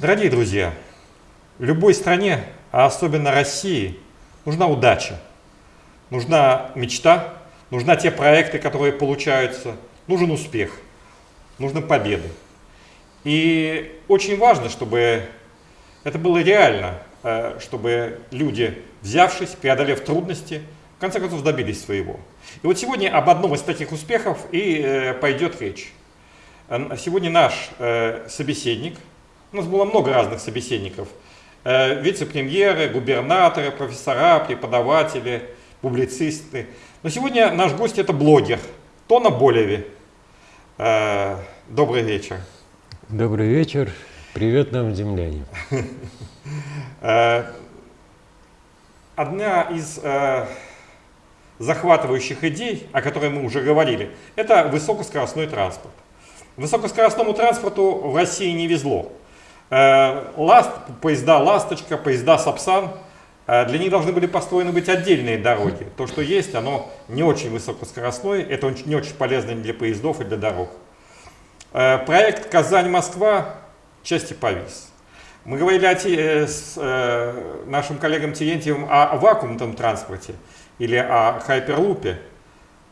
Дорогие друзья, любой стране, а особенно России, нужна удача, нужна мечта, нужна те проекты, которые получаются, нужен успех, нужны победы. И очень важно, чтобы это было реально, э, чтобы люди, взявшись, преодолев трудности, в конце концов добились своего. И вот сегодня об одном из таких успехов и э, пойдет речь. Э, сегодня наш собеседник, у нас было много разных собеседников, вице-премьеры, губернаторы, профессора, преподаватели, публицисты. Но сегодня наш гость это блогер Тона Болеви. Добрый вечер. Добрый вечер. Привет нам, земляне. Э, одна из э, захватывающих идей, о которой мы уже говорили, это высокоскоростной транспорт. Высокоскоростному транспорту в России не везло. Э, ласт, поезда «Ласточка», поезда «Сапсан» для них должны были построены быть отдельные дороги. То, что есть, оно не очень высокоскоростное, это не очень полезно для поездов и для дорог. Проект «Казань-Москва» части повис. Мы говорили о, э, с э, нашим коллегам Терентьевым о вакуумном транспорте или о хайперлупе,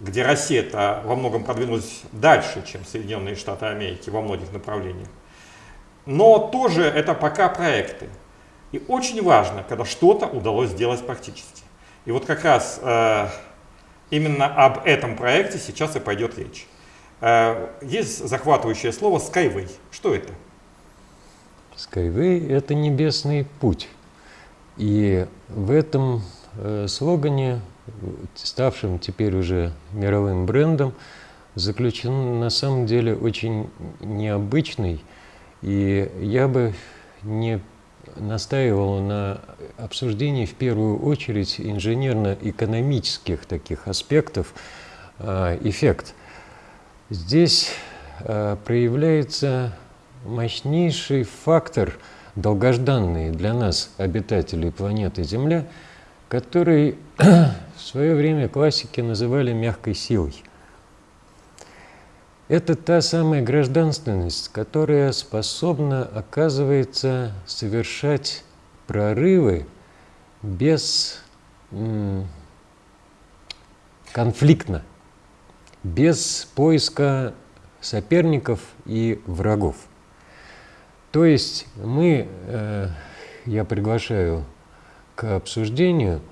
где Россия-то во многом продвинулась дальше, чем Соединенные Штаты Америки во многих направлениях. Но тоже это пока проекты. И очень важно, когда что-то удалось сделать практически. И вот как раз э, именно об этом проекте сейчас и пойдет речь. Э, есть захватывающее слово Skyway. Что это? Skyway – это небесный путь. И в этом э, слогане, ставшем теперь уже мировым брендом, заключен на самом деле очень необычный, и я бы не настаивал на обсуждении в первую очередь инженерно-экономических таких аспектов э, эффект. Здесь э, проявляется мощнейший фактор, долгожданный для нас, обитателей планеты Земля, который в свое время классики называли мягкой силой. Это та самая гражданственность, которая способна, оказывается, совершать прорывы без конфликтно, без поиска соперников и врагов. То есть мы, э, я приглашаю к обсуждению,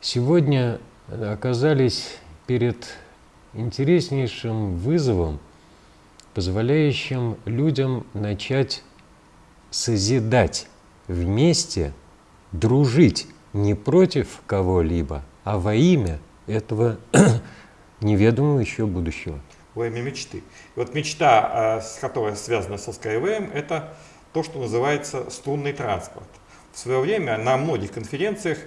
сегодня оказались перед интереснейшим вызовом, позволяющим людям начать созидать вместе, дружить не против кого-либо, а во имя этого неведомого еще будущего во имя мечты. И вот мечта, э, которая связана со Skyway, это то, что называется струнный транспорт. В свое время на многих конференциях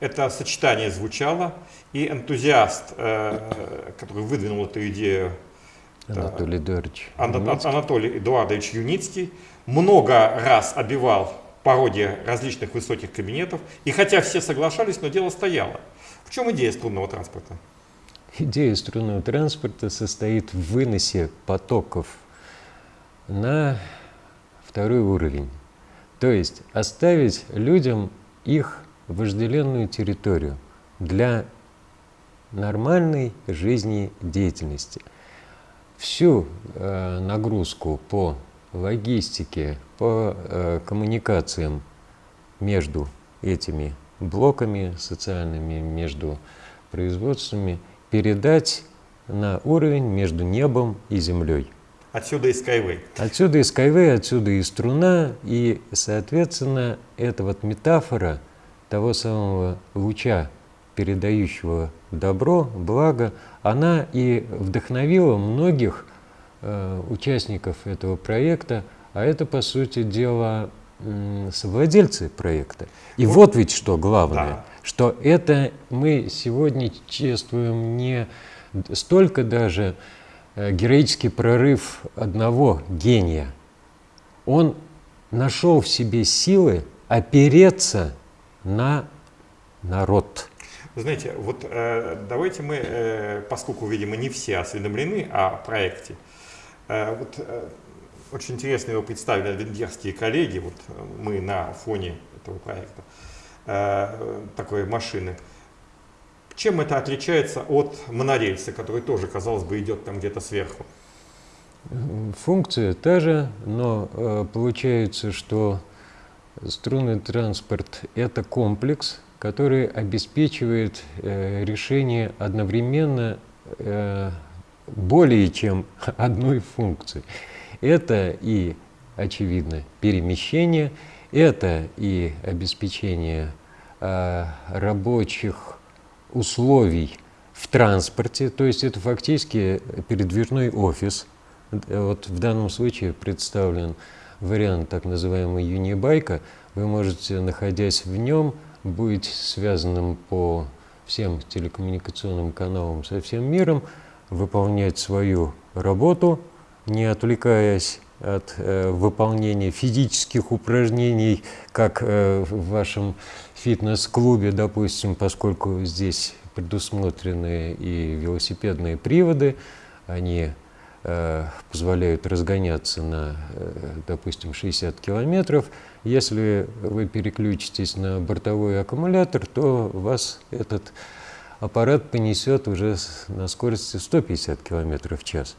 это сочетание звучало, и энтузиаст, э, который выдвинул эту идею, Анатолий Эдуардович Анатолий Эдуардович Юницкий, много раз обивал пародия различных высоких кабинетов, и хотя все соглашались, но дело стояло. В чем идея струнного транспорта? Идея струнного транспорта состоит в выносе потоков на второй уровень. То есть оставить людям их вожделенную территорию для нормальной жизнедеятельности. Всю э, нагрузку по логистике, по э, коммуникациям между этими блоками социальными, между производствами – передать на уровень между небом и землей. Отсюда и Skyway. Отсюда и Skyway, отсюда и струна, и, соответственно, эта вот метафора того самого луча, передающего добро, благо, она и вдохновила многих э, участников этого проекта, а это, по сути дела, э, совладельцы проекта. И вот, вот ведь что главное. Да что это мы сегодня чествуем не столько даже э, героический прорыв одного гения. Он нашел в себе силы опереться на народ. Знаете, вот э, давайте мы, э, поскольку, видимо, не все осведомлены о проекте, э, вот, э, очень интересно его представили венгерские коллеги, вот мы на фоне этого проекта, э, такой машины. Чем это отличается от монорельса, который тоже, казалось бы, идет там где-то сверху? Функция та же, но э, получается, что струнный транспорт – это комплекс, который обеспечивает э, решение одновременно э, более чем одной функции. Это и, очевидно, перемещение, это и обеспечение э, рабочих условий в транспорте, то есть это фактически передвижной офис. Вот в данном случае представлен вариант так называемой юнибайка. Вы можете, находясь в нем, быть связанным по всем телекоммуникационным каналам со всем миром, выполнять свою работу, не отвлекаясь от э, выполнения физических упражнений, как э, в вашем фитнес-клубе, допустим, поскольку здесь предусмотрены и велосипедные приводы, они э, позволяют разгоняться на, э, допустим, 60 километров. Если вы переключитесь на бортовой аккумулятор, то вас этот аппарат понесет уже на скорости 150 км в час.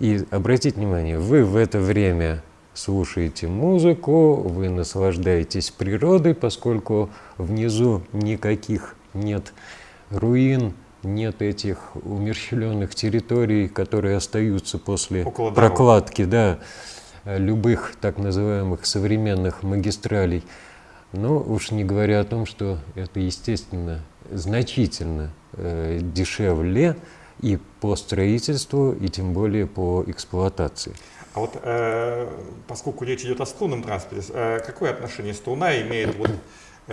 И обратите внимание, вы в это время слушаете музыку, вы наслаждаетесь природой, поскольку внизу никаких нет руин, нет этих умерщвленных территорий, которые остаются после Около прокладки да, любых так называемых современных магистралей. Но уж не говоря о том, что это, естественно, значительно э, дешевле и по строительству, и тем более по эксплуатации. А вот э, поскольку речь идет о струнном транспорте, э, какое отношение струна имеет вот,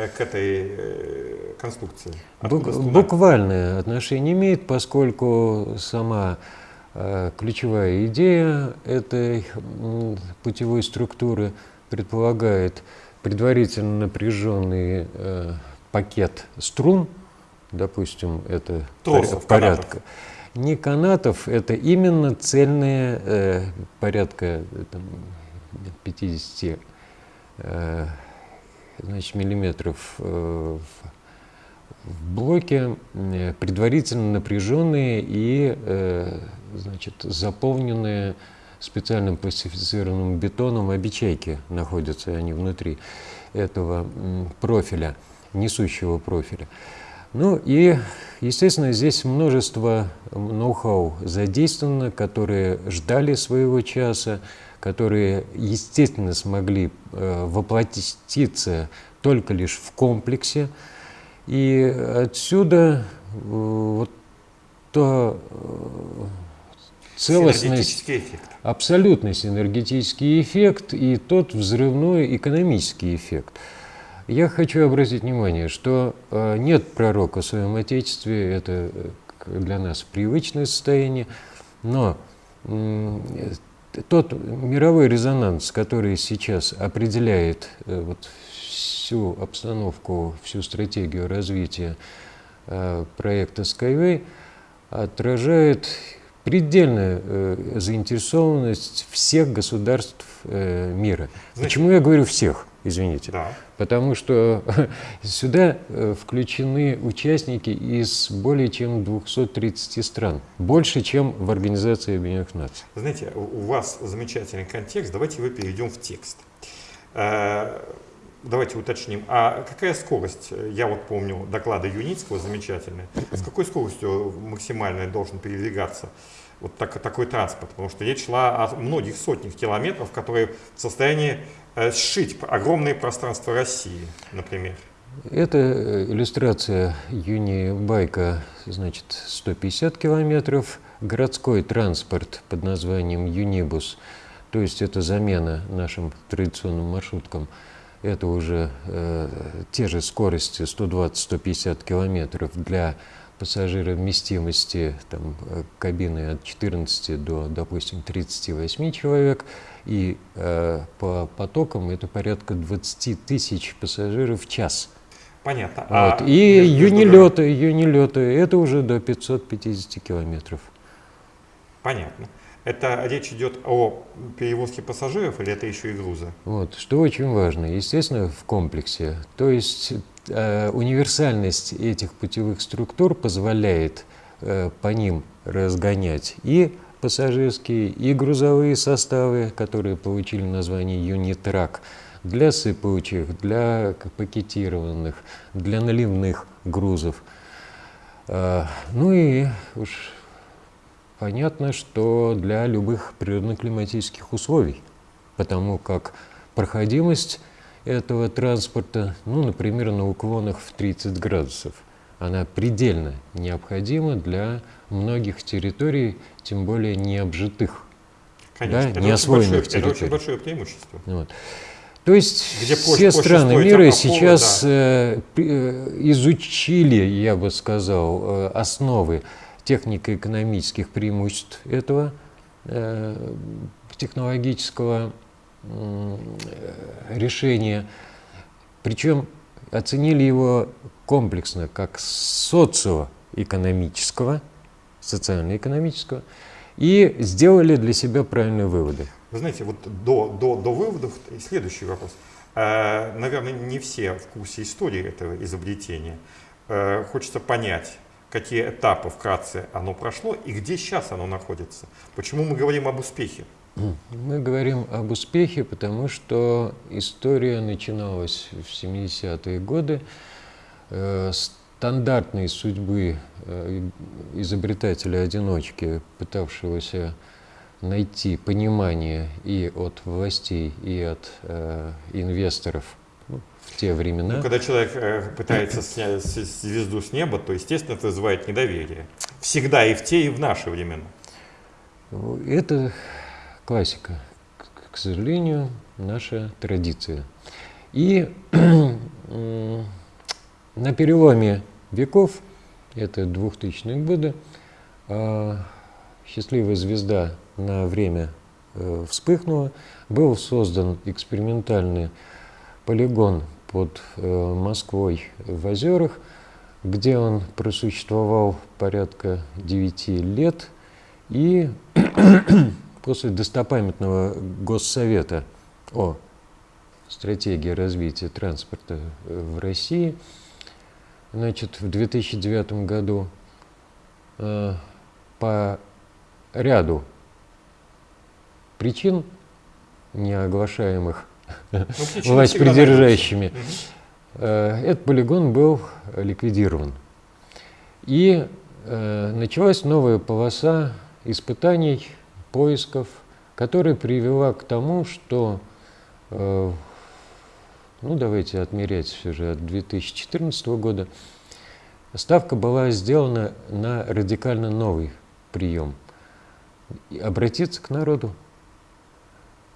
к этой э, конструкции? Бук, буквальное отношение имеет, поскольку сама э, ключевая идея этой э, путевой структуры предполагает предварительно напряженный э, пакет струн, допустим, это Тросов, порядка. Канатов. Не канатов, это именно цельные э, порядка там, 50 э, значит, миллиметров э, в блоке, э, предварительно напряженные и э, значит, заполненные специальным пластифицированным бетоном обечайки находятся они внутри этого профиля, несущего профиля. Ну и, естественно, здесь множество ноу-хау задействовано, которые ждали своего часа, которые, естественно, смогли э, воплотиться только лишь в комплексе. И отсюда э, вот то э, целостность, абсолютный синергетический эффект и тот взрывной экономический эффект. Я хочу обратить внимание, что нет пророка в своем Отечестве, это для нас привычное состояние, но тот мировой резонанс, который сейчас определяет э, вот всю обстановку, всю стратегию развития проекта Skyway, отражает предельная э, заинтересованность всех государств э, мира. Значит, Почему я говорю всех, извините? Да. Потому что сюда э, включены участники из более чем 230 стран, больше, чем в Организации Объединенных Наций. Знаете, у вас замечательный контекст, давайте вы перейдем в текст. Э, давайте уточним, а какая скорость, я вот помню доклады Юницкого замечательные, с какой скоростью максимально должен передвигаться вот так, такой транспорт? Потому что речь шла о многих сотнях километров, которые в состоянии сшить огромные пространства России, например. Это э, иллюстрация юни-байка, значит, 150 километров, городской транспорт под названием Юнибус, то есть это замена нашим традиционным маршруткам – это уже э, те же скорости 120-150 километров для пассажировместимости там, э, кабины от 14 до, допустим, 38 человек. И э, по потокам это порядка 20 тысяч пассажиров в час. Понятно. Вот. А и юнилеты, юнилеты, это уже до 550 километров. Понятно. Это речь идет о перевозке пассажиров или это еще и груза? Вот, что очень важно, естественно, в комплексе. То есть э, универсальность этих путевых структур позволяет э, по ним разгонять и пассажирские, и грузовые составы, которые получили название «Юнитрак», для сыпучих, для пакетированных, для наливных грузов. Э, ну и уж понятно, что для любых природно-климатических условий, потому как проходимость этого транспорта, ну, например, на уклонах в 30 градусов, она предельно необходима для многих территорий, тем более необжитых, Конечно, да, неосвоенных большое, территорий. Это очень большое преимущество. Вот. То есть Где все проще страны мира опоры, сейчас да. э, э, изучили, я бы сказал, э, основы технико-экономических преимуществ этого технологического решения. Причем оценили его комплексно как социоэкономического, социально-экономического, и сделали для себя правильные выводы. Вы знаете, вот до, до, до выводов следующий вопрос. Э, Наверное, не все в курсе истории этого изобретения. Э, Хочется понять, какие этапы вкратце оно прошло и где сейчас оно находится. Почему мы говорим об успехе? Мы говорим об успехе, потому что история начиналась в 70-е годы. Э, Стандартной судьбы э, изобретателя-одиночки, пытавшегося найти понимание и от властей, и от э, инвесторов ну, в те времена. Ну, когда человек пытается снять звезду с неба, то, естественно, это вызывает недоверие. Всегда и в те, и в наши времена. Это классика, к- сожалению, наша традиция. И на переломе веков, это 2000-е годы, а, счастливая звезда на время э, вспыхнула, был создан экспериментальный полигон под э, Москвой в озерах, где он просуществовал порядка 9 лет, и после достопамятного Госсовета о стратегии развития транспорта э, в России, значит, в 2009 году э, по ряду причин, не оглашаемых Ну, власть придержащими. Э, Этот полигон был ликвидирован. И э, началась новая полоса испытаний, поисков, которая привела к тому, что, э, ну давайте отмерять все же от 2014 года, ставка была сделана на радикально новый прием. Обратиться к народу,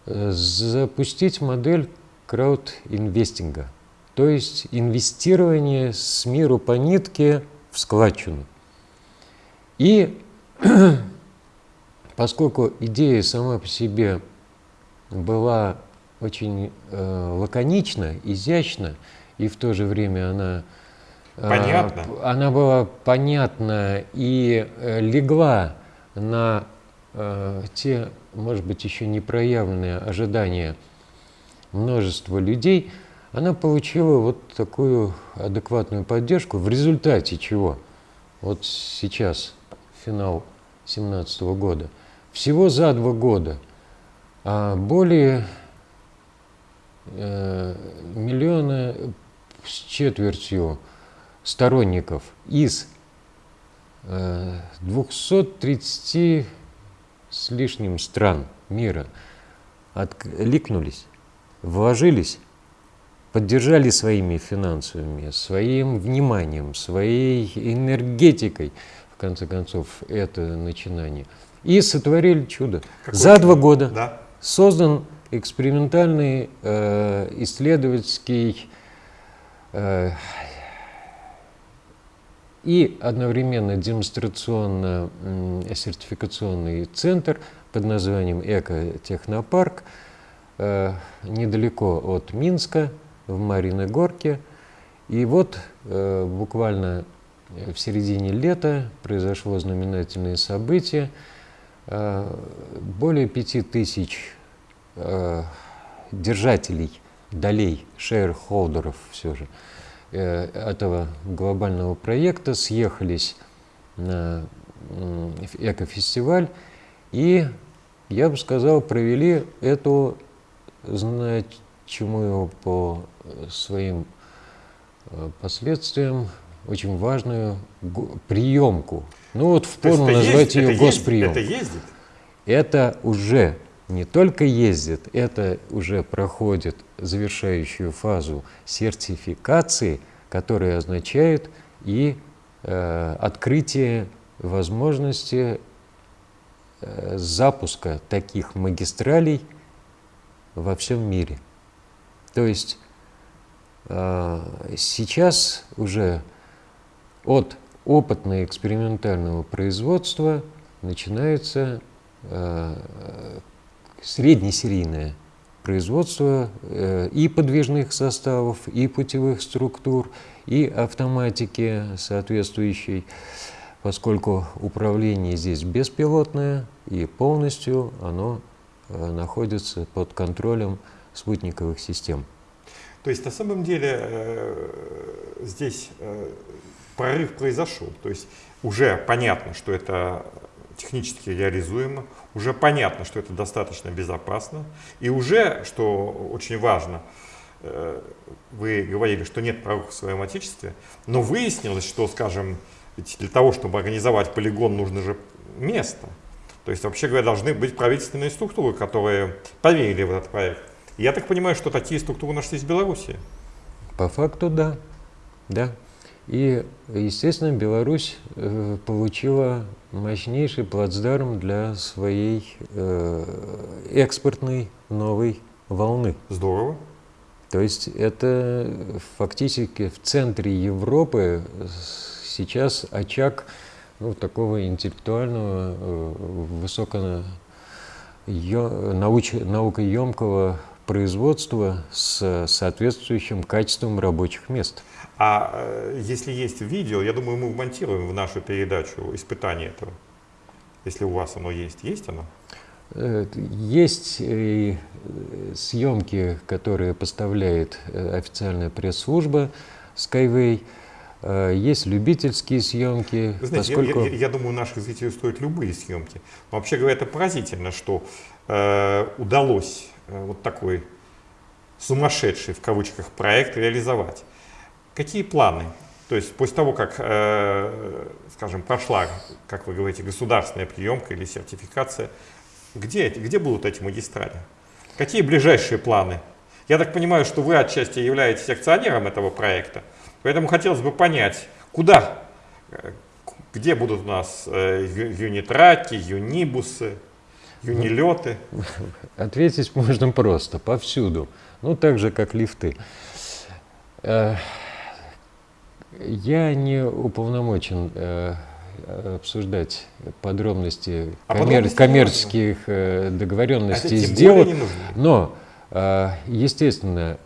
э, запустить модель краудинвестинга, то есть инвестирование с миру по нитке в складчину. И поскольку идея сама по себе была очень э, лаконична, изящна, и в то же время она, э, Понятна. п- она была понятна и э, легла на э, те, может быть, еще не проявленные ожидания множества людей, она получила вот такую адекватную поддержку, в результате чего вот сейчас, финал 2017 года, всего за два года а более э, миллиона с четвертью сторонников из э, 230 с лишним стран мира откликнулись, вложились, поддержали своими финансовыми, своим вниманием, своей энергетикой, в конце концов, это начинание. И сотворили чудо. Какое За чудо? два года Да. создан экспериментальный э, исследовательский э, и одновременно демонстрационно-сертификационный центр под названием «Экотехнопарк» э, недалеко от Минска, в Мариной Горке. И вот э, буквально в середине лета произошло знаменательное событие. Э, более пяти тысяч э, держателей долей, шейрхолдеров все же, э, этого глобального проекта съехались на экофестиваль и, я бы сказал, провели эту значимую по своим последствиям очень важную приемку. Ну вот в пору назвать ее госприем. Это ездит? Это уже не только ездит, это уже проходит завершающую фазу сертификации, которая означает и э, открытие возможности э, запуска таких магистралей во всем мире. То есть э, сейчас уже от опытно-экспериментального производства начинается э, среднесерийное производство э, и подвижных составов, и путевых структур, и автоматики соответствующей, поскольку управление здесь беспилотное, и полностью оно э, находится под контролем спутниковых систем. То есть на самом деле э, здесь э, прорыв произошел. То есть уже понятно, что это технически реализуемо, уже понятно, что это достаточно безопасно, и уже, что очень важно, э, вы говорили, что нет прорыва в своем отечестве, но выяснилось, что, скажем, для того, чтобы организовать полигон, нужно же место. То есть, вообще говоря, должны быть правительственные структуры, которые поверили в этот проект. Я так понимаю, что такие структуры нашлись в Беларуси. По факту, да. Да. И, естественно, Беларусь э, получила мощнейший плацдарм для своей э, экспортной новой волны. Здорово. То есть это фактически в центре Европы сейчас очаг ну, такого интеллектуального, э, высоко науч, наукоемкого производства с соответствующим качеством рабочих мест. А э, если есть видео, я думаю, мы вмонтируем в нашу передачу испытание этого. Если у вас оно есть. Есть оно? Э, есть и э, съемки, которые поставляет официальная пресс-служба Skyway. Есть любительские съемки. Вы знаете, поскольку... я, я, я думаю, наших зрителей стоят любые съемки. Но вообще говоря, это поразительно, что э, удалось вот такой сумасшедший в кавычках проект реализовать. Какие планы? То есть после того, как, э, скажем, прошла, как вы говорите, государственная приемка или сертификация, где, где будут эти магистрали? Какие ближайшие планы? Я так понимаю, что вы отчасти являетесь акционером этого проекта, поэтому хотелось бы понять, куда, э, где будут у нас э, юнитраки, юнибусы, юнилеты? Ответить можно просто, повсюду. Ну, так же, как лифты. Э, я не уполномочен э, обсуждать подробности а коммер коммерческих э, договоренностей а сделок, но, естественно,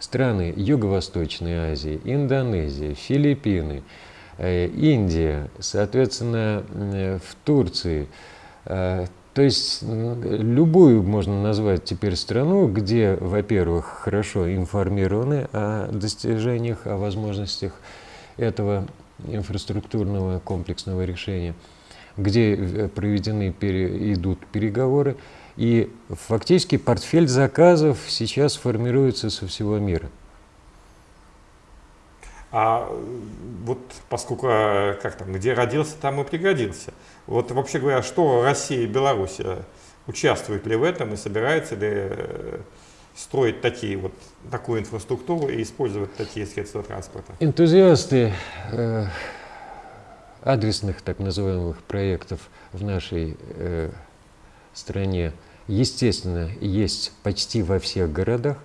страны Юго-Восточной Азии, Индонезия, Филиппины, Индия, соответственно, в Турции, то есть любую можно назвать теперь страну, где, во-первых, хорошо информированы о достижениях, о возможностях этого инфраструктурного комплексного решения, где э, проведены, пере, идут переговоры, и фактически портфель заказов сейчас формируется со всего мира. А вот поскольку, э, как там, где родился, там и пригодился. Вот вообще говоря, что Россия и Беларусь э, участвуют ли в этом и собирается ли э, строить такие вот, такую инфраструктуру и использовать такие средства транспорта? Энтузиасты э, адресных так называемых проектов в нашей э, стране, естественно, есть почти во всех городах.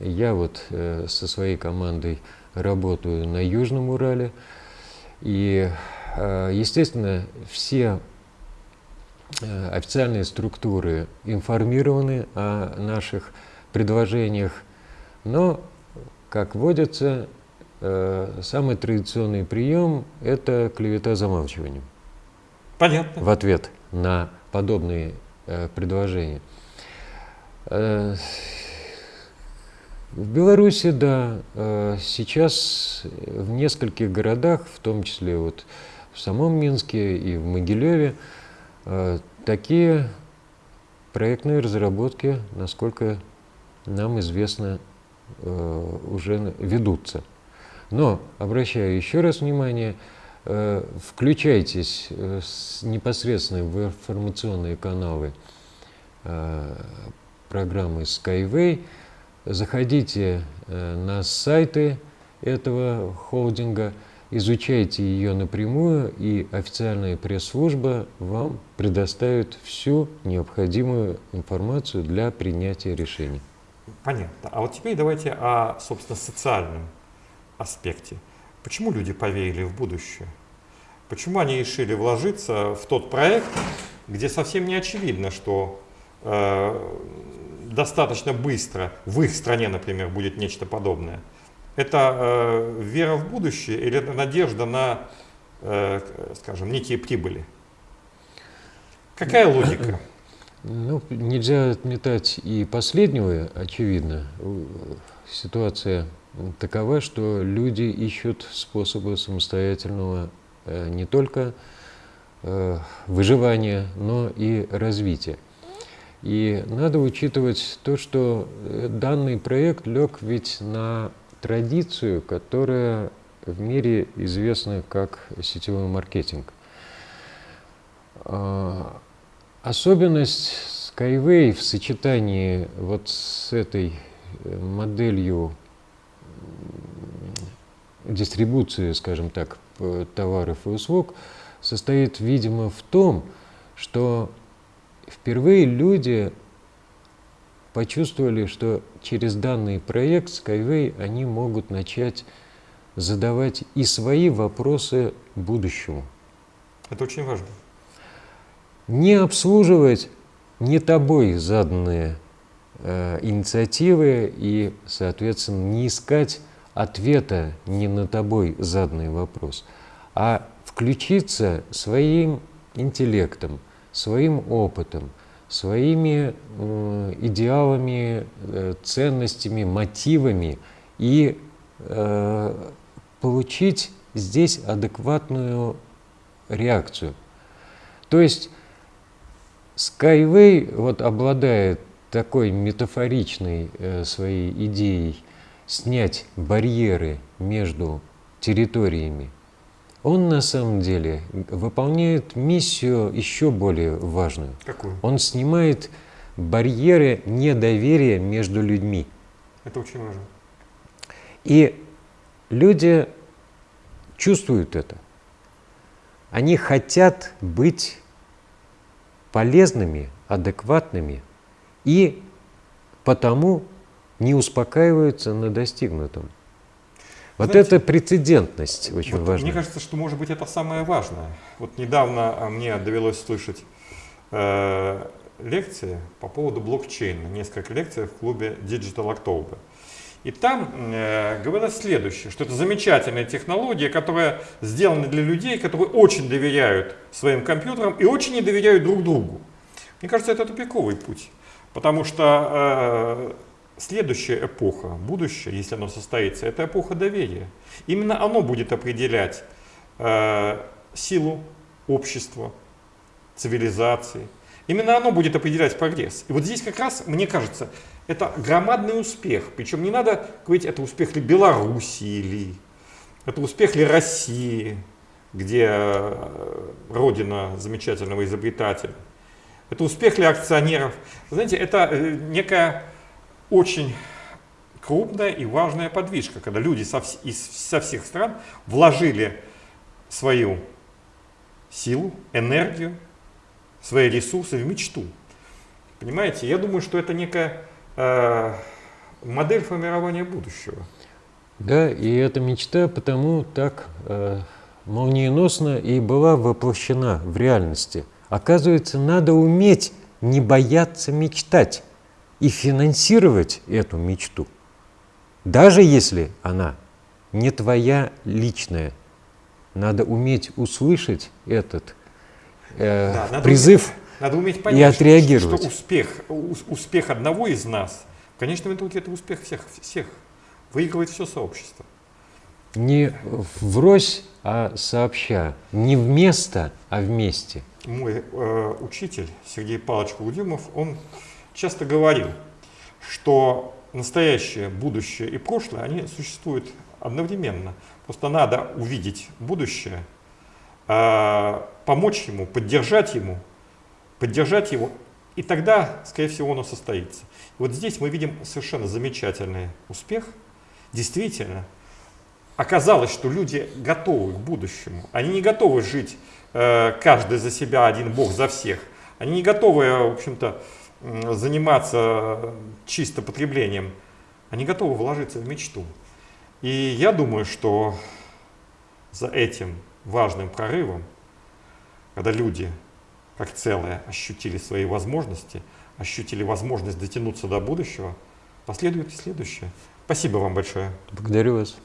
Я вот э, со своей командой работаю на Южном Урале. И, э, естественно, все э, официальные структуры информированы о наших предложениях, но, как водится, э, самый традиционный прием – это клевета замалчиванием. Понятно. в ответ на подобные предложения. В Беларуси, да, э, сейчас в нескольких городах, в том числе вот в самом Минске и в Могилеве, э, такие проектные разработки, насколько нам известно, э, уже ведутся. Но, обращаю еще раз внимание, включайтесь э, непосредственно в информационные каналы программы Skyway, заходите э, на сайты этого холдинга, изучайте ее напрямую, и официальная пресс-служба вам предоставит всю необходимую информацию для принятия решений. Понятно. А вот теперь давайте о, собственно, социальном аспекте. Почему люди поверили в будущее? Почему они решили вложиться в тот проект, где совсем не очевидно, что э, достаточно быстро в их стране, например, будет нечто подобное? Это э, вера в будущее или это надежда на, э, скажем, некие прибыли? Какая логика? Ну, нельзя отметать и последнего, очевидно. Ситуация такова, что люди ищут способы самостоятельного э, не только э, выживания, но и развития. И надо учитывать то, что э, данный проект лег ведь на традицию, которая в мире известна как сетевой маркетинг. А, Особенность Skyway в сочетании вот с этой э, моделью дистрибуции, скажем так, товаров и услуг состоит, видимо, в том, что впервые люди почувствовали, что через данный проект Skyway они могут начать задавать и свои вопросы будущему Это очень важно. не обслуживать не тобой заданные э, инициативы и, соответственно, не искать ответа не на тобой заданный вопрос, а включиться своим интеллектом, своим опытом, своими э, идеалами, э, ценностями, мотивами и э, получить здесь адекватную реакцию. То есть Skyway вот обладает такой метафоричной своей идеей снять барьеры между территориями. Он на самом деле выполняет миссию еще более важную. Какую? Он снимает барьеры недоверия между людьми. Это очень важно. И люди чувствуют это. Они хотят быть полезными, адекватными и потому не успокаиваются на достигнутом. Вот Знаете, эта прецедентность очень Вот важна. Мне кажется, что может быть это самое важное. Вот недавно а, мне довелось слышать э, лекции по поводу блокчейна, несколько лекций в клубе Digital October. И там э, говорилось следующее, что это замечательная технология, которая сделана для людей, которые очень доверяют своим компьютерам и очень не доверяют друг другу. Мне кажется, это тупиковый путь, потому что э, следующая эпоха, будущее, если оно состоится, это эпоха доверия. Именно оно будет определять э, силу общества, цивилизации. Именно оно будет определять прогресс. И вот здесь как раз, мне кажется, это громадный успех. Причем не надо говорить, это успех ли Белоруссии ли, это успех ли России, где э, родина замечательного изобретателя. Это успех ли акционеров. Знаете, это э, некая очень крупная и важная подвижка, когда люди со, из, со всех стран вложили свою силу, энергию, свои ресурсы в мечту. Понимаете, я думаю, что это некая э, модель формирования будущего. Да, и эта мечта потому так э, молниеносно и была воплощена в реальности. Оказывается, надо уметь не бояться мечтать и финансировать эту мечту, даже если она не твоя личная. Надо уметь услышать этот э, Да, надо призыв уметь- надо уметь и понять, что- отреагировать. Что, успех, ус- успех одного из нас, в конечном итоге это успех всех, всех. Выигрывает все сообщество. не врозь, а сообща. Не вместо, а вместе. Мой э, учитель Сергей Павлович Кудимов, он часто говорил, что настоящее, будущее и прошлое, они существуют одновременно. Просто надо увидеть будущее, э, помочь ему, поддержать ему, поддержать его, и тогда, скорее всего, оно состоится. И вот здесь мы видим совершенно замечательный успех. Действительно, оказалось, что люди готовы к будущему. Они не готовы жить э, каждый за себя, один Бог за всех. Они не готовы, в общем-то, заниматься чисто потреблением. Они готовы вложиться в мечту. И я думаю, что за этим важным прорывом, когда люди как целое ощутили свои возможности, ощутили возможность дотянуться до будущего, последует и следующее. Спасибо вам большое. Благодарю вас.